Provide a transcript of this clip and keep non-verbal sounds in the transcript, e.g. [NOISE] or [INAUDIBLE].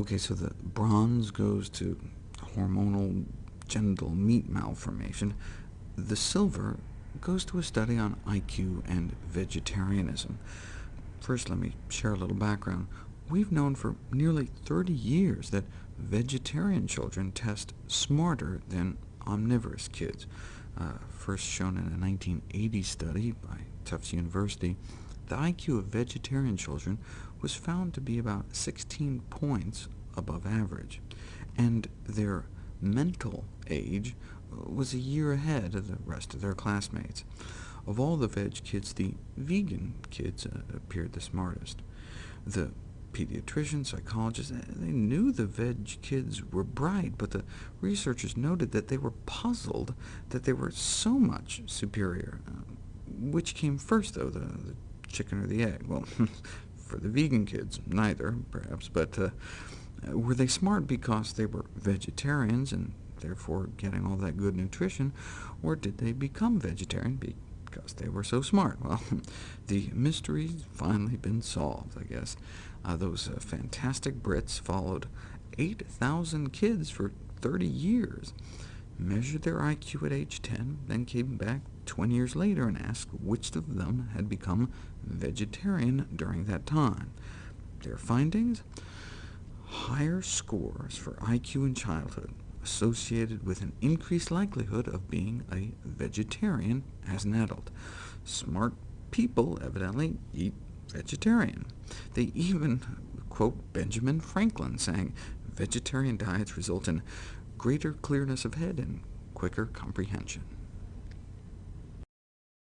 Okay, so the bronze goes to hormonal genital meat malformation. The silver goes to a study on IQ and vegetarianism. First, let me share a little background. We've known for nearly 30 years that vegetarian children test smarter than omnivorous kids. Uh, first shown in a 1980 study by Tufts University, the IQ of vegetarian children was found to be about 16 points above average, and their mental age was a year ahead of the rest of their classmates. Of all the veg kids, the vegan kids uh, appeared the smartest. The pediatricians, psychologists, they knew the veg kids were bright, but the researchers noted that they were puzzled that they were so much superior. Uh, which came first, though, the, the chicken or the egg? Well, [LAUGHS] for the vegan kids, neither, perhaps, but uh, were they smart because they were vegetarians and therefore getting all that good nutrition, or did they become vegetarian because they were so smart? [LAUGHS] Well, the mystery's finally been solved, I guess. Uh, those uh, fantastic Brits followed 8,000 kids for 30 years, measured their IQ at age 10, then came back 20 years later and asked which of them had become vegetarian during that time. Their findings? Higher scores for IQ in childhood associated with an increased likelihood of being a vegetarian as an adult. Smart people evidently eat vegetarian. They even quote Benjamin Franklin, saying, vegetarian diets result in greater clearness of head and quicker comprehension.